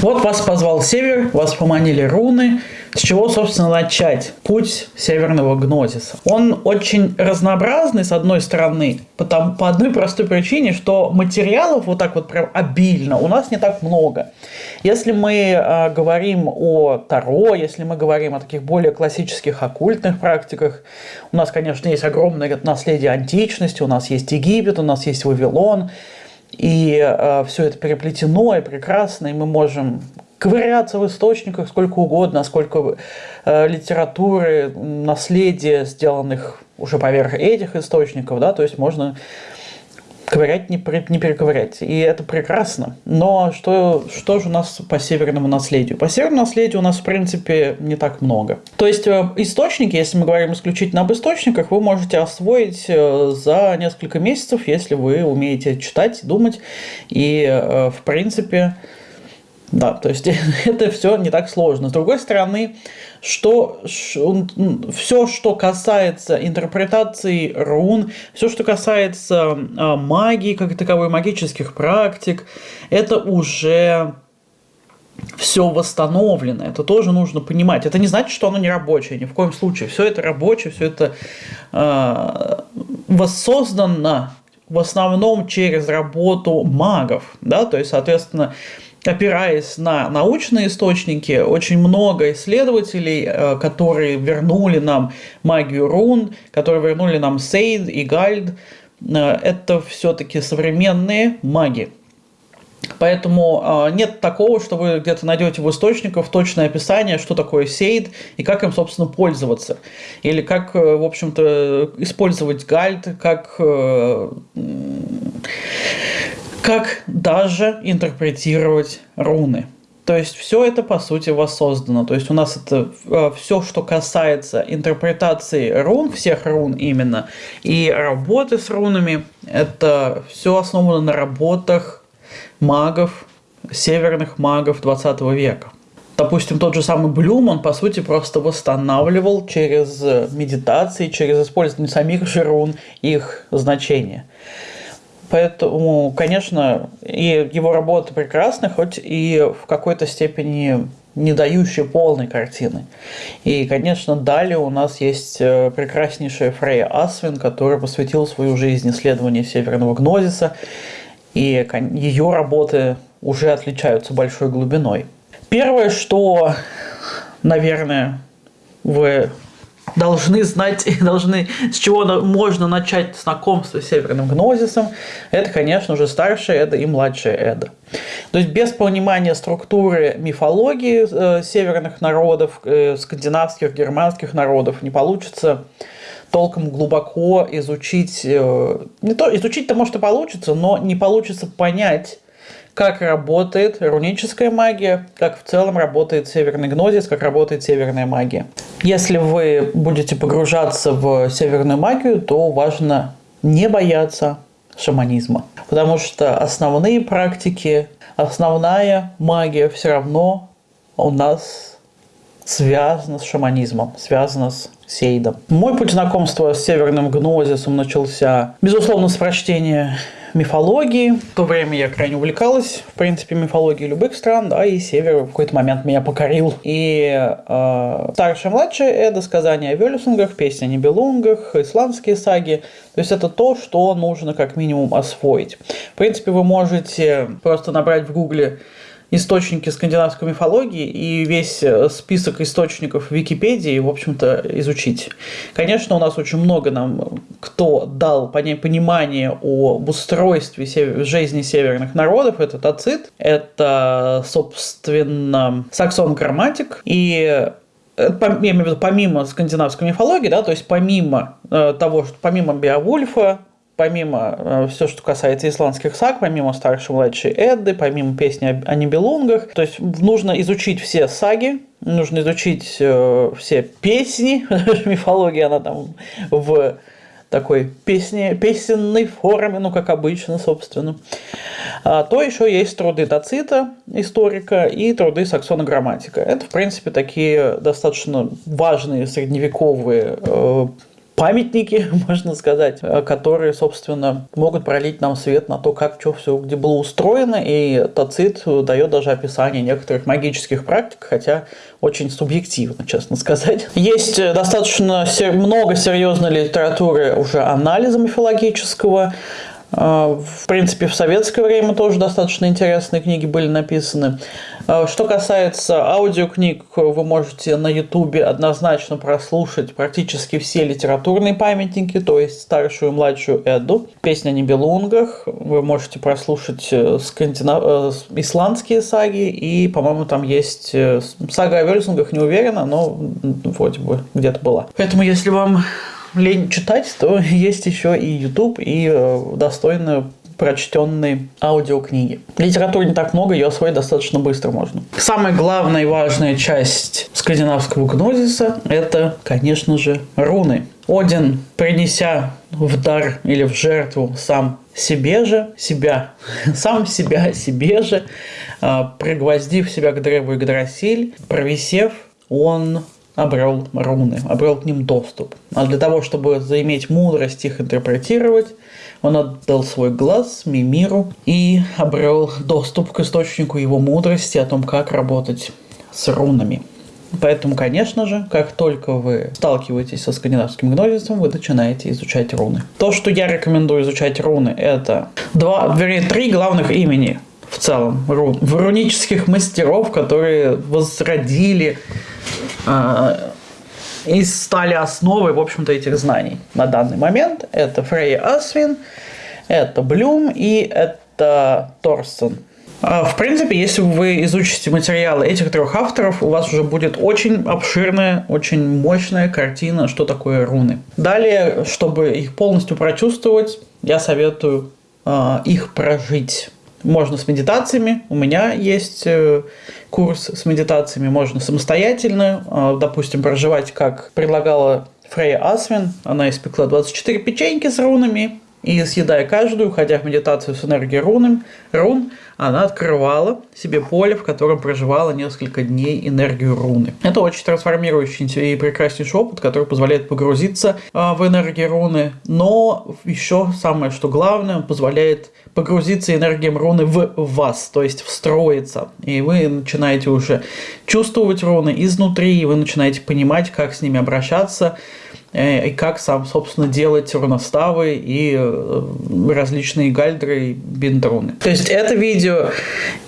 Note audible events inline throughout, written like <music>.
Вот вас позвал север, вас поманили руны. С чего, собственно, начать путь северного гнозиса? Он очень разнообразный, с одной стороны, потому, по одной простой причине, что материалов вот так вот прям обильно у нас не так много. Если мы э, говорим о Таро, если мы говорим о таких более классических оккультных практиках, у нас, конечно, есть огромное наследие античности, у нас есть Египет, у нас есть Вавилон, и э, все это переплетено и прекрасно, и мы можем ковыряться в источниках сколько угодно, сколько э, литературы, наследия, сделанных уже поверх этих источников, да, то есть можно ковырять, не, не перековырять. И это прекрасно. Но что, что же у нас по северному наследию? По северному наследию у нас, в принципе, не так много. То есть э, источники, если мы говорим исключительно об источниках, вы можете освоить э, за несколько месяцев, если вы умеете читать, думать. И, э, в принципе, да, то есть <laughs> это все не так сложно. С другой стороны, что все, что касается интерпретации рун, все, что касается а, магии, как таковой магических практик, это уже все восстановлено. Это тоже нужно понимать. Это не значит, что оно не рабочее, ни в коем случае. Все это рабочее, все это э, воссоздано в основном через работу магов. Да? То есть, соответственно, опираясь на научные источники, очень много исследователей, э, которые вернули нам магию рун, которые вернули нам Сейд и Гальд, э, это все-таки современные маги. Поэтому э, нет такого, что вы где-то найдете в источниках точное описание, что такое сейд и как им, собственно, пользоваться. Или как, в общем-то, использовать гальд, как как даже интерпретировать руны. То есть все это по сути воссоздано. То есть у нас это э, все, что касается интерпретации рун, всех рун именно, и работы с рунами, это все основано на работах магов, северных магов 20 века. Допустим, тот же самый Блюм, он по сути просто восстанавливал через медитации, через использование самих же рун их значения. Поэтому, конечно, и его работа прекрасна, хоть и в какой-то степени не дающие полной картины. И, конечно, далее у нас есть э, прекраснейшая Фрея Асвин, которая посвятила свою жизнь исследованию северного гнозиса, и ее работы уже отличаются большой глубиной. Первое, что, наверное, вы должны знать должны, с чего можно начать знакомство с северным гнозисом, это, конечно же, старшая Эда и младшая Эда. То есть без понимания структуры мифологии э, северных народов, э, скандинавских, германских народов не получится толком глубоко изучить, э, не то изучить-то может и получится, но не получится понять, как работает руническая магия, как в целом работает северный гнозис, как работает северная магия. Если вы будете погружаться в северную магию, то важно не бояться шаманизма. Потому что основные практики, основная магия все равно у нас связана с шаманизмом, связана с сейдом. Мой путь знакомства с северным гнозисом начался, безусловно, с прочтения мифологии. В то время я крайне увлекалась, в принципе, мифологией любых стран, да, и Север в какой-то момент меня покорил. И э, старшая и младшая Эда, сказания о Вельсунгах, песни о Нибелунгах, исландские саги. То есть это то, что нужно как минимум освоить. В принципе, вы можете просто набрать в гугле источники скандинавской мифологии и весь э, список источников в Википедии, в общем-то, изучить. Конечно, у нас очень много нам кто дал понимание об устройстве жизни северных народов. Это Тацит, это, собственно, Саксон Грамматик и э, я имею в виду помимо скандинавской мифологии, да, то есть помимо э, того, что помимо Беовульфа, помимо э, все, что касается исландских саг, помимо старшей младшей Эдды, помимо песни о Нибелунгах, то есть нужно изучить все саги, нужно изучить э, все песни, <laughs> мифология, она там в такой песни, песенной форме, ну, как обычно, собственно. А, то еще есть труды Тацита, историка, и труды Саксона Грамматика. Это, в принципе, такие достаточно важные средневековые э, памятники, <laughs> можно сказать, э, которые, собственно, могут пролить нам свет на то, как что все где было устроено, и Тацит дает даже описание некоторых магических практик, хотя очень субъективно, честно <laughs> сказать. Есть э, достаточно много серьезной литературы уже анализа мифологического, в принципе, в советское время тоже достаточно интересные книги были написаны. А, что касается аудиокниг, вы можете на ютубе однозначно прослушать практически все литературные памятники, то есть старшую и младшую Эду, песня о Нибелунгах, вы можете прослушать э, скандинав... Э, исландские саги, и, по-моему, там есть э, сага о Вельсунгах, не уверена, но вроде бы где-то была. Поэтому, если вам лень читать, то <laughs> есть еще и YouTube, и э, достойно прочтенные аудиокниги. Литературы не так много, ее освоить достаточно быстро можно. Самая главная и важная часть скандинавского гнозиса – это, конечно же, руны. Один, принеся в дар или в жертву сам себе же, себя, <laughs> сам себя себе же, э, пригвоздив себя к древу Игдрасиль, провисев, он обрел руны, обрел к ним доступ. А для того, чтобы заиметь мудрость их интерпретировать, он отдал свой глаз Мимиру и обрел доступ к источнику его мудрости о том, как работать с рунами. Поэтому, конечно же, как только вы сталкиваетесь со скандинавским гнозисом, вы начинаете изучать руны. То, что я рекомендую изучать руны, это два, вернее, три главных имени в целом рун. Рунических мастеров, которые возродили и стали основой, в общем-то, этих знаний на данный момент. Это Фрейя Асвин, это Блюм и это Торстен. А, в принципе, если вы изучите материалы этих трех авторов, у вас уже будет очень обширная, очень мощная картина, что такое руны. Далее, чтобы их полностью прочувствовать, я советую э, их прожить. Можно с медитациями. У меня есть э, курс с медитациями. Можно самостоятельно, э, допустим, проживать, как предлагала Фрея Асвин. Она испекла 24 печеньки с рунами. И съедая каждую, уходя в медитацию с энергией рун, рун, она открывала себе поле, в котором проживала несколько дней энергию руны. Это очень трансформирующий и прекраснейший опыт, который позволяет погрузиться э, в энергию руны, но еще самое, что главное, позволяет погрузиться энергией руны в вас, то есть встроиться. И вы начинаете уже чувствовать руны изнутри, и вы начинаете понимать, как с ними обращаться, и как сам, собственно, делать руноставы и э, различные гальдры и бинтруны. То есть это видео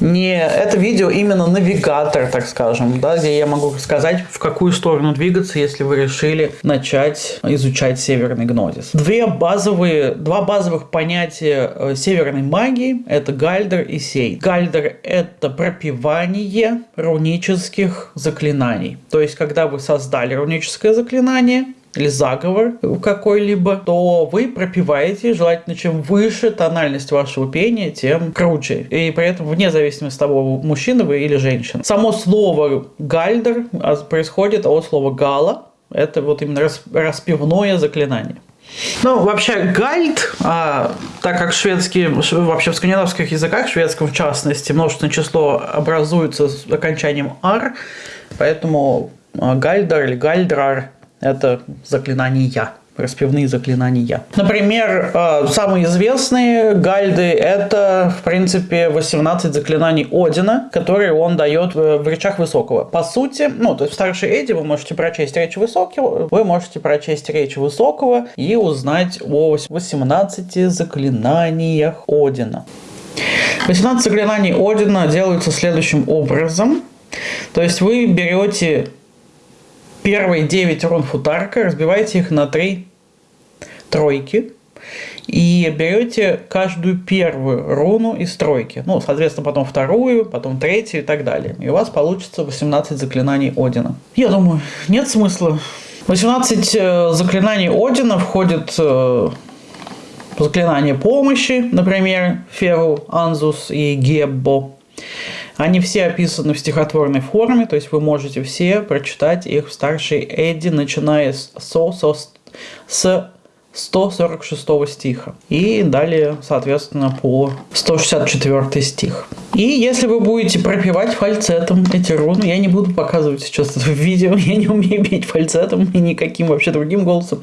не это видео именно навигатор, так скажем, да, где я могу сказать, в какую сторону двигаться, если вы решили начать изучать северный гнозис. Две базовые, два базовых понятия э, северной магии – это гальдер и сей. Гальдер – это пропивание рунических заклинаний. То есть, когда вы создали руническое заклинание, или заговор какой-либо, то вы пропиваете, желательно, чем выше тональность вашего пения, тем круче. И при этом вне зависимости от того, мужчина вы или женщина. Само слово гальдер происходит от слова гала. Это вот именно распивное заклинание. Ну, вообще, гальд, а, так как шведский, вообще в скандинавских языках, шведском в частности, множественное число образуется с окончанием «ар», поэтому а, гальдер или гальдрар это заклинания распевные заклинания. Например, э, самые известные гальды – это, в принципе, 18 заклинаний Одина, которые он дает в речах Высокого. По сути, ну, то есть в старшей Эдди вы можете прочесть речь Высокого, вы можете прочесть речь Высокого и узнать о 18 заклинаниях Одина. 18 заклинаний Одина делаются следующим образом. То есть вы берете первые 9 рун футарка, разбиваете их на 3 тройки и берете каждую первую руну из тройки. Ну, соответственно, потом вторую, потом третью и так далее. И у вас получится 18 заклинаний Одина. Я думаю, нет смысла. 18 э, заклинаний Одина входит э, заклинание помощи, например, Феру, Анзус и Геббо. Они все описаны в стихотворной форме, то есть вы можете все прочитать их в старшей Эдди, начиная с, со, со, с 146 стиха. И далее, соответственно, по 164 стих. И если вы будете пропивать фальцетом эти руны, я не буду показывать сейчас это в видео, <laughs> я не умею петь фальцетом и никаким вообще другим голосом.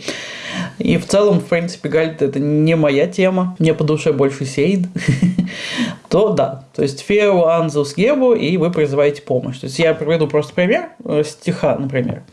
И в целом, в принципе, гальд это не моя тема, мне по душе больше сейд, <laughs> то да, то есть фео, анзус, гебу, и вы призываете помощь. То есть я приведу просто пример э, стиха, например.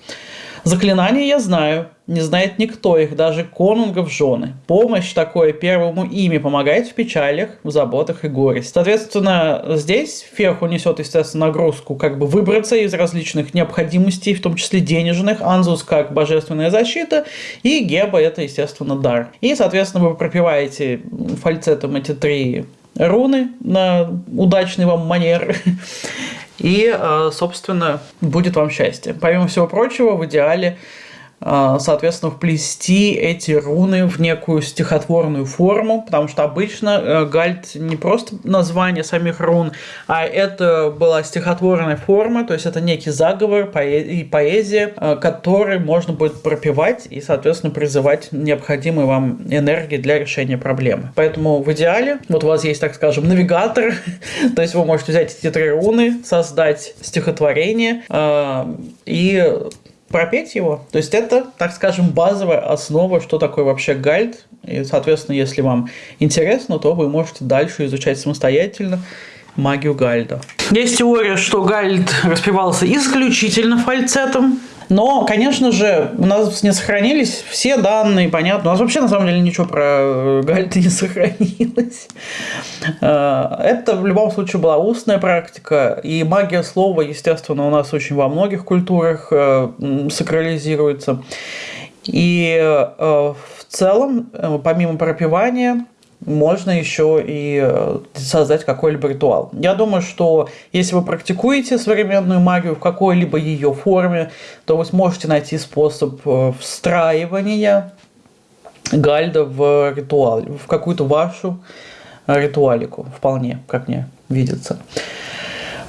Заклинания я знаю, не знает никто их, даже конунгов жены. Помощь такое первому ими помогает в печалях, в заботах и горе. Соответственно, здесь Ферху несет, естественно, нагрузку как бы выбраться из различных необходимостей, в том числе денежных, Анзус как божественная защита, и Геба это, естественно, дар. И, соответственно, вы пропиваете фальцетом эти три руны на удачный вам манер. <laughs> И, э, собственно, будет вам счастье. Помимо всего прочего, в идеале соответственно, вплести эти руны в некую стихотворную форму, потому что обычно э, гальд не просто название самих рун, а это была стихотворная форма, то есть это некий заговор и поэзия, э, который можно будет пропивать и, соответственно, призывать необходимые вам энергии для решения проблемы. Поэтому в идеале, вот у вас есть, так скажем, навигатор, <laughs> то есть вы можете взять эти три руны, создать стихотворение э, и пропеть его. То есть это, так скажем, базовая основа, что такое вообще гальд. И, соответственно, если вам интересно, то вы можете дальше изучать самостоятельно магию гальда. Есть теория, что гальд распевался исключительно фальцетом. Но, конечно же, у нас не сохранились все данные, понятно. У нас вообще, на самом деле, ничего про э, Гальта не <laughs> сохранилось. Э, это, в любом случае, была устная практика. И магия слова, естественно, у нас очень во многих культурах э, сакрализируется. И в целом, помимо пропивания, можно еще и э, создать какой-либо ритуал. Я думаю, что если вы практикуете современную магию в какой-либо ее форме, то вы сможете найти способ э, встраивания гальда в ритуал, в какую-то вашу ритуалику, вполне, как мне видится.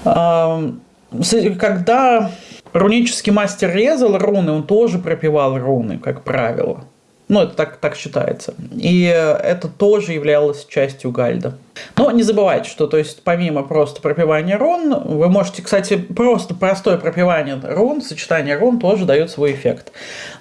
Когда рунический мастер резал руны, он тоже пропивал руны, как правило. Ну, это так, так считается. И это тоже являлось частью гальда. Но не забывайте, что то есть помимо просто пропивания рун, вы можете, кстати, просто простое пропивание рун, сочетание рун тоже дает свой эффект.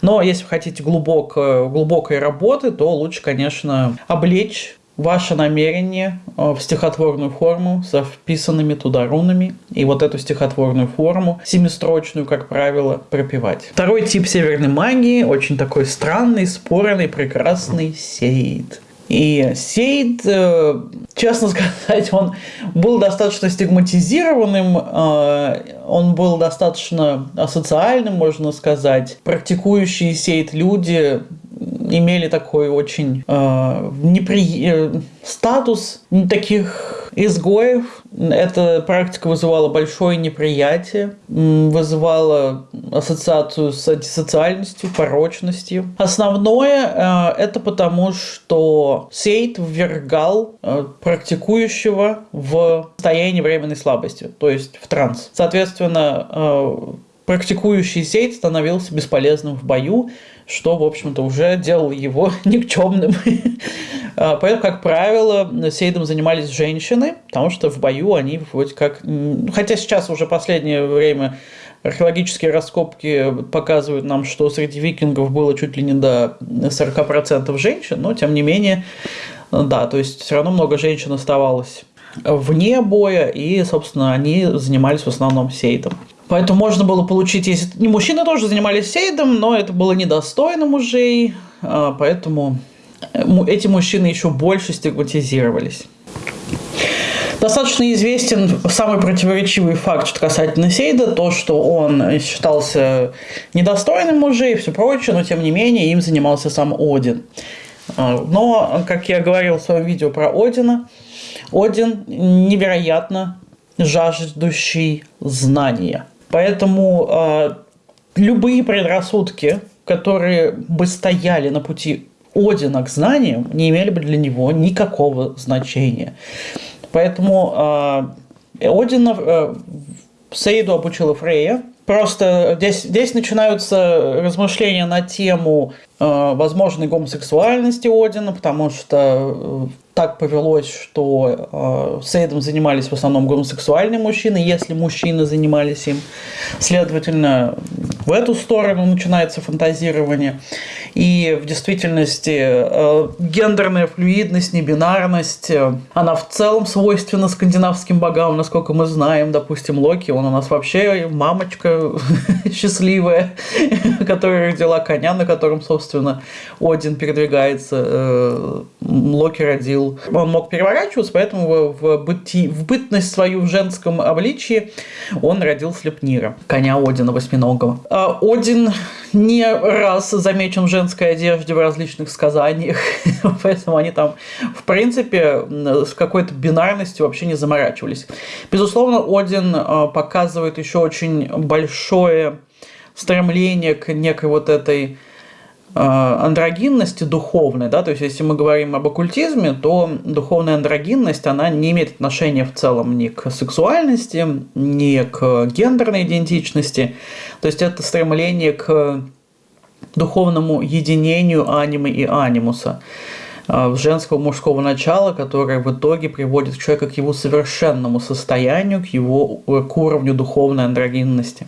Но если вы хотите глубок, глубокой работы, то лучше, конечно, облечь ваше намерение э, в стихотворную форму со вписанными туда рунами и вот эту стихотворную форму, семистрочную, как правило, пропивать. Второй тип северной магии, очень такой странный, спорный, прекрасный сейд. И Сейд, э, честно <laughs> сказать, он был достаточно стигматизированным, э, он был достаточно асоциальным, можно сказать. Практикующие Сейд люди имели такой очень э, непри... Э, статус таких изгоев. Эта практика вызывала большое неприятие, вызывала ассоциацию с антисоциальностью, порочностью. Основное э, это потому, что Сейт ввергал э, практикующего в состояние временной слабости, то есть в транс. Соответственно, э, практикующий сейт становился бесполезным в бою, что, в общем-то, уже делало его <laughs> никчемным. А, поэтому, как правило, сейдом занимались женщины, потому что в бою они вроде как... Хотя сейчас уже последнее время археологические раскопки показывают нам, что среди викингов было чуть ли не до 40% женщин, но, тем не менее, да, то есть все равно много женщин оставалось вне боя, и, собственно, они занимались в основном сейдом. Поэтому можно было получить, если не мужчины тоже занимались сейдом, но это было недостойно мужей, а, поэтому э, эти мужчины еще больше стигматизировались. Достаточно известен самый противоречивый факт что касательно Сейда, то, что он считался недостойным мужей и все прочее, но тем не менее им занимался сам Один. А, но, как я говорил в своем видео про Одина, Один невероятно жаждущий знания – Поэтому э, любые предрассудки, которые бы стояли на пути Одина к знаниям, не имели бы для него никакого значения. Поэтому э, Одина э, Сейду обучила Фрея, Просто здесь, здесь начинаются размышления на тему э, возможной гомосексуальности Одина, потому что э, так повелось, что э, сейдом занимались в основном гомосексуальные мужчины, если мужчины занимались им. Следовательно, в эту сторону начинается фантазирование. И в действительности э, гендерная флюидность, небинарность, э, она в целом свойственна скандинавским богам, насколько мы знаем. Допустим, Локи, он у нас вообще мамочка <laughs> счастливая, <laughs> которая родила коня, на котором, собственно, Один передвигается. Э, Локи родил он мог переворачиваться, поэтому в, быти, в бытность свою в женском обличии он родил Слепнира, коня Одина восьминогого. А Один не раз замечен в женской одежде в различных сказаниях, <laughs> поэтому они там, в принципе, с какой-то бинарностью вообще не заморачивались. Безусловно, Один а, показывает еще очень большое стремление к некой вот этой андрогинности духовной, да, то есть если мы говорим об оккультизме, то духовная андрогинность, она не имеет отношения в целом ни к сексуальности, ни к гендерной идентичности, то есть это стремление к духовному единению анимы и анимуса э, женского мужского начала, которое в итоге приводит человека к его совершенному состоянию, к его к уровню духовной андрогинности.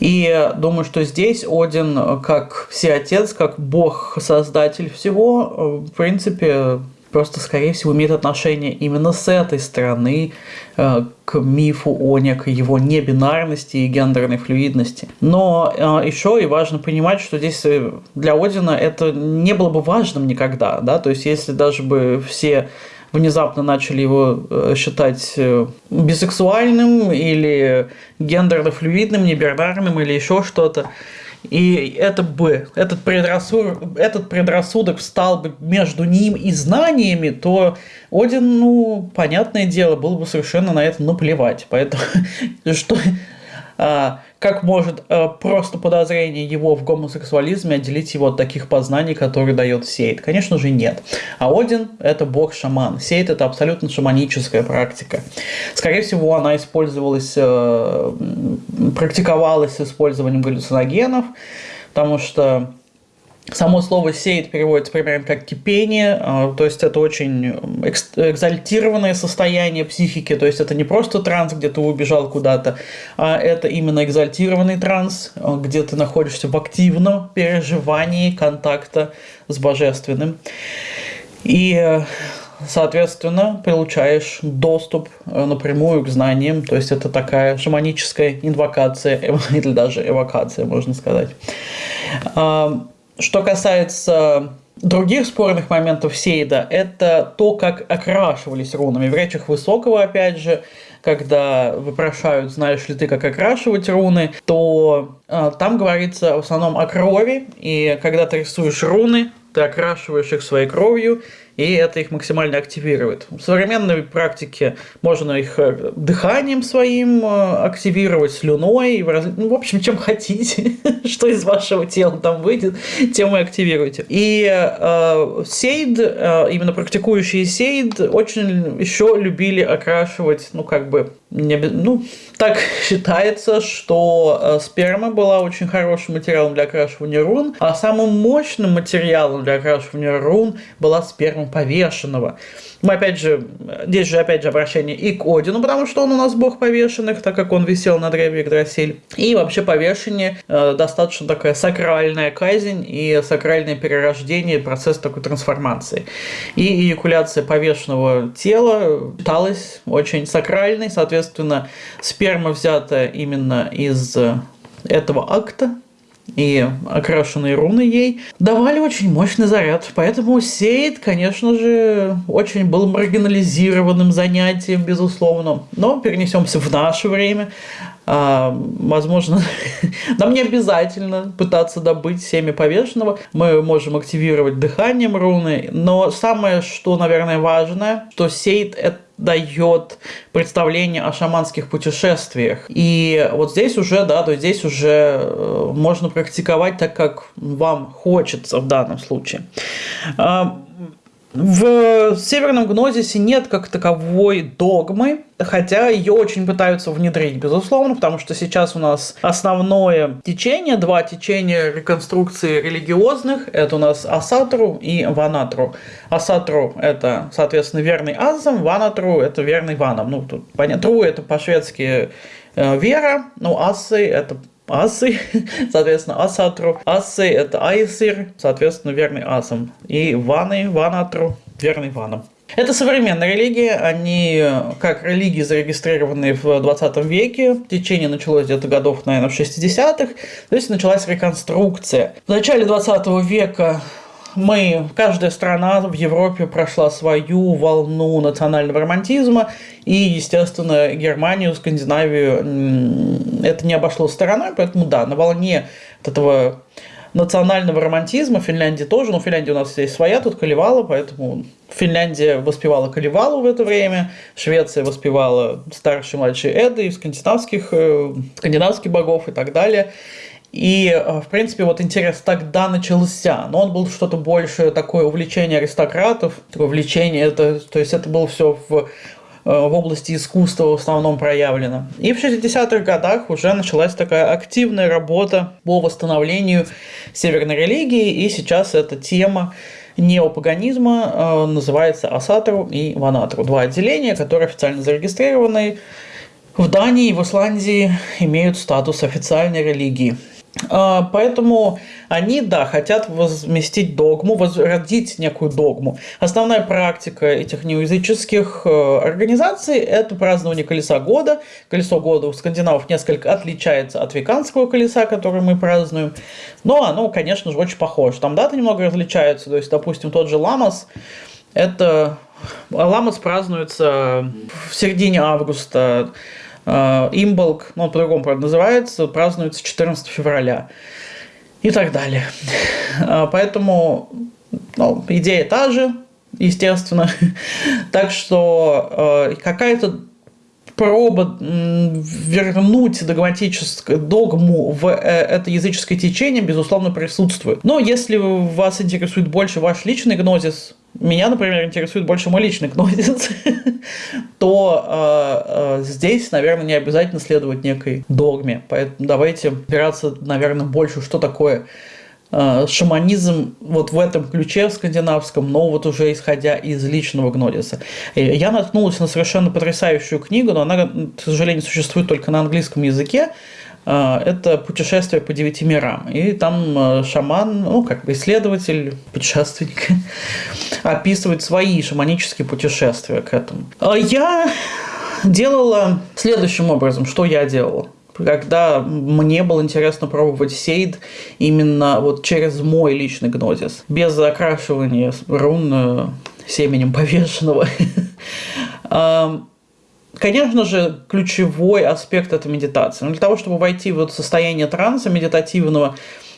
И думаю, что здесь Один, как всеотец, как бог-создатель всего, в принципе, просто, скорее всего, имеет отношение именно с этой стороны э, к мифу о некой его небинарности и гендерной флюидности. Но э, еще и важно понимать, что здесь э, для Одина это не было бы важным никогда, да, то есть если даже бы все внезапно начали его э, считать э, бисексуальным или гендерно-флюидным, небинарным или еще что-то. И это бы, этот предрассудок, этот предрассудок встал бы между ним и знаниями, то Один, ну, понятное дело, было бы совершенно на это наплевать. Поэтому, <laughs> что, а, как может э, просто подозрение его в гомосексуализме отделить его от таких познаний, которые дает Сейд? Конечно же нет. А Один – это бог-шаман. Сейд – это абсолютно шаманическая практика. Скорее всего, она использовалась, э, практиковалась с использованием галлюциногенов, потому что Само слово «сеет» переводится примерно как «кипение», а, то есть это очень экзальтированное состояние психики, то есть это не просто транс, где ты убежал куда-то, а это именно экзальтированный транс, а, где ты находишься в активном переживании контакта с божественным. И соответственно, получаешь доступ а, напрямую к знаниям, то есть это такая шаманическая инвокация, <laughs> или даже эвокация, можно сказать. Что касается других спорных моментов Сейда, это то, как окрашивались рунами. В речах Высокого, опять же, когда вопрошают, знаешь ли ты, как окрашивать руны, то э, там говорится в основном о крови, и когда ты рисуешь руны, ты окрашиваешь их своей кровью, и это их максимально активирует. В современной практике можно их э, дыханием своим э, активировать, слюной, ну, в общем, чем <laughs> хотите, что из вашего тела там выйдет, тем и активируйте. И э, сейд, э, именно практикующие сейд, очень еще любили окрашивать, ну, как бы, не, ну, так <laughs> считается, что э, сперма была очень хорошим материалом для окрашивания рун, а самым мощным материалом для окрашивания рун была сперма повешенного. Мы опять же, здесь же опять же обращение и к Одину, потому что он у нас бог повешенных, так как он висел на древе Игдрасиль. И вообще повешение э, достаточно такая сакральная казнь и сакральное перерождение, процесс такой трансформации. И эякуляция повешенного тела считалась очень сакральной, соответственно, сперма взята именно из этого акта, и окрашенные руны ей давали очень мощный заряд. Поэтому Сейд, конечно же, очень был маргинализированным занятием, безусловно. Но перенесемся в наше время. А, возможно, <laughs> нам не обязательно пытаться добыть семя повешенного. Мы можем активировать дыханием руны. Но самое, что, наверное, важное, что Сейд это дает представление о шаманских путешествиях. И вот здесь уже, да, то здесь уже э, можно практиковать так, как вам хочется в данном случае. В северном гнозисе нет как таковой догмы, хотя ее очень пытаются внедрить, безусловно, потому что сейчас у нас основное течение, два течения реконструкции религиозных, это у нас Асатру и Ванатру. Асатру – это, соответственно, верный Азам, Ванатру – это верный Ванам. Ну, тут понятно, Тру – это по-шведски э, вера, ну, Асы – это асы, <laughs> соответственно, асатру. Асы – это айсир, соответственно, верный асам. И ваны, ванатру, верный ванам. Это современная религия, они как религии зарегистрированы в 20 веке, течение началось где-то годов, наверное, в 60-х, то есть началась реконструкция. В начале 20 века мы, каждая страна в Европе прошла свою волну национального романтизма, и, естественно, Германию, Скандинавию это не обошло стороной, поэтому да, на волне этого национального романтизма, Финляндии тоже, но в Финляндии у нас есть своя, тут Калевала, поэтому Финляндия воспевала Калевалу в это время, Швеция воспевала старший и младший Эды, скандинавских, э, скандинавских богов и так далее. И, э, в принципе, вот интерес тогда начался, но он был что-то больше такое увлечение аристократов, такое увлечение, это, то есть это было все в, э, в области искусства в основном проявлено. И в 60-х годах уже началась такая активная работа по восстановлению северной религии, и сейчас эта тема неопаганизма э, называется Асатру и Ванатру. Два отделения, которые официально зарегистрированы в Дании и в Исландии имеют статус официальной религии. А, поэтому они, да, хотят возместить догму, возродить некую догму. Основная практика этих неязыческих э, организаций – это празднование Колеса года. Колесо года у скандинавов несколько отличается от веканского колеса, которое мы празднуем. Но оно, конечно же, очень похоже. Там даты немного различаются. То есть, допустим, тот же Ламас – это… Ламас празднуется в середине августа, Имболк, ну, по-другому, правда, называется, празднуется 14 февраля и так далее. Э, поэтому ну, идея та же, естественно. <laughs> так что э, какая-то проба вернуть догматическую догму в это языческое течение, безусловно, присутствует. Но если вас интересует больше ваш личный гнозис, меня, например, интересует больше мой личный гнозис, <laughs> то э, э, здесь, наверное, не обязательно следовать некой догме. Поэтому давайте опираться, наверное, больше, что такое э, шаманизм вот в этом ключе в скандинавском, но вот уже исходя из личного гнозиса. Я наткнулась на совершенно потрясающую книгу, но она, к сожалению, существует только на английском языке. А, это путешествие по девяти мирам. И там а, шаман, ну, как бы исследователь, <laughs> путешественник, описывает свои шаманические путешествия к этому. А я делала следующим образом, что я делала когда мне было интересно пробовать сейд именно вот через мой личный гнозис, без закрашивания рун э, семенем повешенного. <laughs> Конечно же, ключевой аспект – это медитация. Но для того, чтобы войти в вот состояние транса медитативного,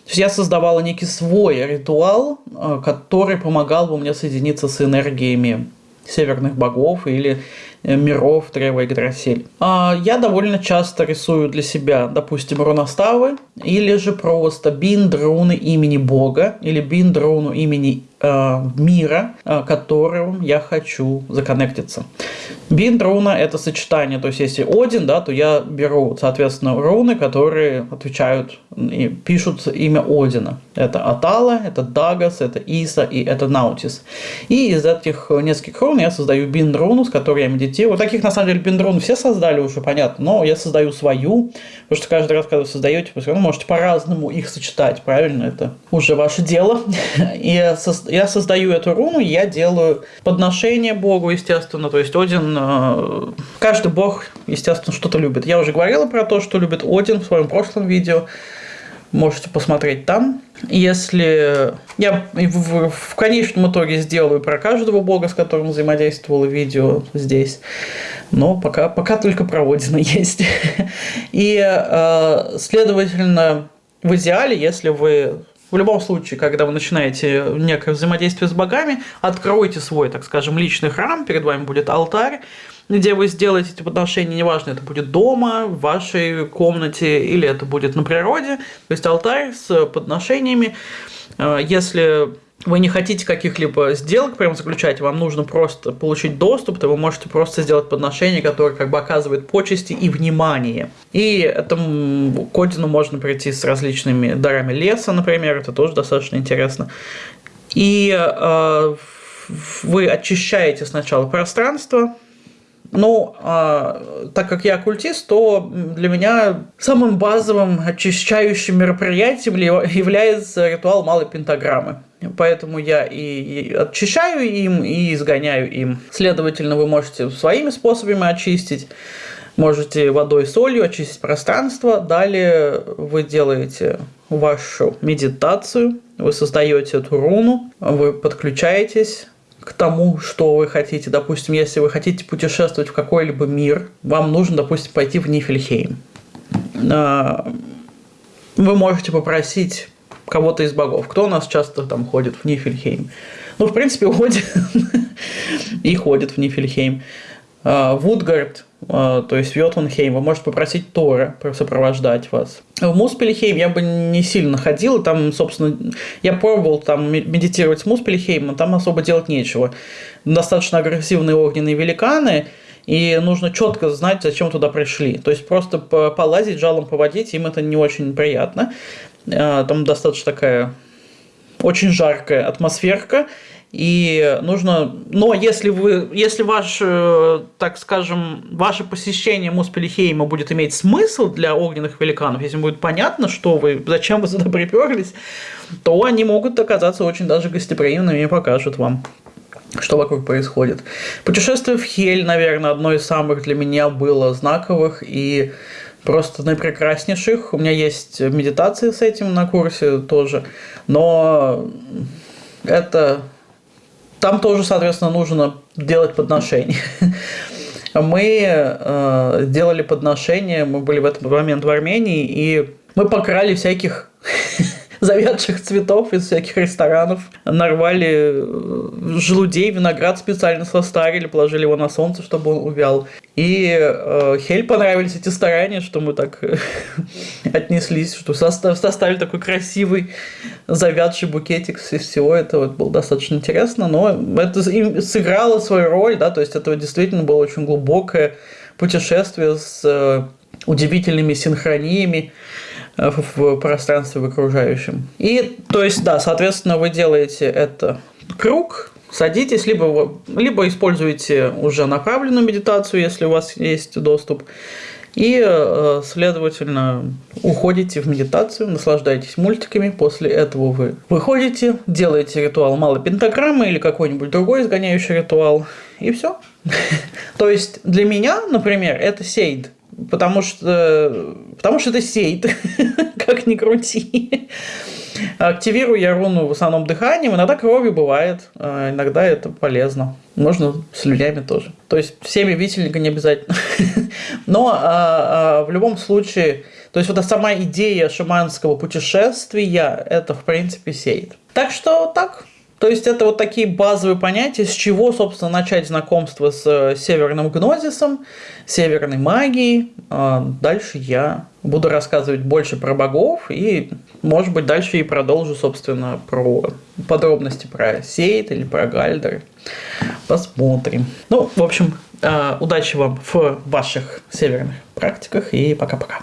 я создавала некий свой ритуал, э, который помогал бы мне соединиться с энергиями северных богов или э, миров Трева и Гдрасиль. А я довольно часто рисую для себя, допустим, руноставы, или же просто бинд руны имени Бога, или бинд руну имени мира, э, которым я хочу законнектиться. Бинд руна это сочетание, то есть если Один, да, то я беру, соответственно, руны, которые отвечают и пишут имя Одина. Это Атала, это Дагас, это Иса и это Наутис. И из этих нескольких рун я создаю бинд руну, с которой я медитирую. Таких, на самом деле, бинд рун все создали уже, понятно, но я создаю свою, потому что каждый раз, когда вы создаете, вы можете по-разному их сочетать, правильно? Это уже ваше дело. <laughs> И я создаю эту руну, я делаю подношение Богу, естественно, то есть Один Э, каждый бог, естественно, что-то любит. Я уже говорила про то, что любит Один в своем прошлом видео. Можете посмотреть там. Если я в, конечном итоге сделаю про каждого бога, с которым взаимодействовало видео здесь, но пока, пока только про Одина <laughs> есть. И, э, следовательно, в идеале, если вы в любом случае, когда вы начинаете некое взаимодействие с богами, откройте свой, так скажем, личный храм, перед вами будет алтарь, где вы сделаете эти подношения, неважно, это будет дома, в вашей комнате или это будет на природе, то есть алтарь с подношениями. Э, если вы не хотите каких-либо сделок прям заключать, вам нужно просто получить доступ, то вы можете просто сделать подношение, которое как бы оказывает почести и внимание. И этому к Одину можно прийти с различными дарами леса, например, это тоже достаточно интересно. И э, вы очищаете сначала пространство, ну, а, так как я оккультист, то для меня самым базовым очищающим мероприятием является ритуал малой пентаграммы. Поэтому я и очищаю им, и изгоняю им. Следовательно, вы можете своими способами очистить. Можете водой солью очистить пространство. Далее вы делаете вашу медитацию. Вы создаете эту руну. Вы подключаетесь к тому, что вы хотите. Допустим, если вы хотите путешествовать в какой-либо мир, вам нужно, допустим, пойти в Нифельхейм. А, вы можете попросить кого-то из богов. Кто у нас часто там ходит в Нифельхейм? Ну, в принципе, <laughs> ходит и ходит в Нифельхейм. А, Вудгард, то есть Йотунхейм, вы можете попросить Тора сопровождать вас. В Муспельхейм я бы не сильно ходил, там, собственно, я пробовал там медитировать с Муспельхеймом, там особо делать нечего. Достаточно агрессивные огненные великаны, и нужно четко знать, зачем туда пришли. То есть просто полазить, жалом поводить, им это не очень приятно. А, там достаточно такая очень жаркая атмосферка, и нужно, но если вы, если ваш, э, так скажем, ваше посещение Муспелихейма будет иметь смысл для огненных великанов, если будет понятно, что вы, зачем вы сюда приперлись, то они могут оказаться очень даже гостеприимными и покажут вам что вокруг происходит. Путешествие в Хель, наверное, одно из самых для меня было знаковых и просто наипрекраснейших. У меня есть медитации с этим на курсе тоже, но это там тоже, соответственно, нужно делать подношения. <laughs> Мы э, делали подношения, мы были в этот момент в Армении, и мы покрали всяких <laughs> завядших цветов из всяких ресторанов, нарвали э, желудей, виноград специально состарили, положили его на солнце, чтобы он увял. И э, Хель понравились эти старания, что мы так <laughs> отнеслись, что состав, составили такой красивый завядший букетик из всего этого. Это было достаточно интересно, но это им сыграло свою роль, да, то есть это действительно было очень глубокое путешествие с э, удивительными синхрониями э, в пространстве в окружающем. И, то есть, да, соответственно, вы делаете это круг, садитесь, либо, либо используете уже направленную медитацию, если у вас есть доступ, и, э, следовательно, уходите в медитацию, наслаждаетесь мультиками. После этого вы выходите, делаете ритуал малой пентаграммы или какой-нибудь другой изгоняющий ритуал. И все. <laughs> То есть для меня, например, это сейд. Потому что, потому что это сейд, <laughs> как ни крути. Активирую я руну в основном дыханием, иногда кровью бывает, а иногда это полезно. Можно слюнями тоже. То есть всеми висельника не обязательно. <laughs> Но а, а, в любом случае, то есть вот эта сама идея шаманского путешествия, это в принципе сеет. Так что так, то есть это вот такие базовые понятия, с чего, собственно, начать знакомство с э, северным гнозисом, северной магией. А дальше я буду рассказывать больше про богов и, может быть, дальше и продолжу, собственно, про подробности про Сейт или про Гальдер. Посмотрим. Ну, в общем, э, удачи вам в ваших северных практиках и пока-пока.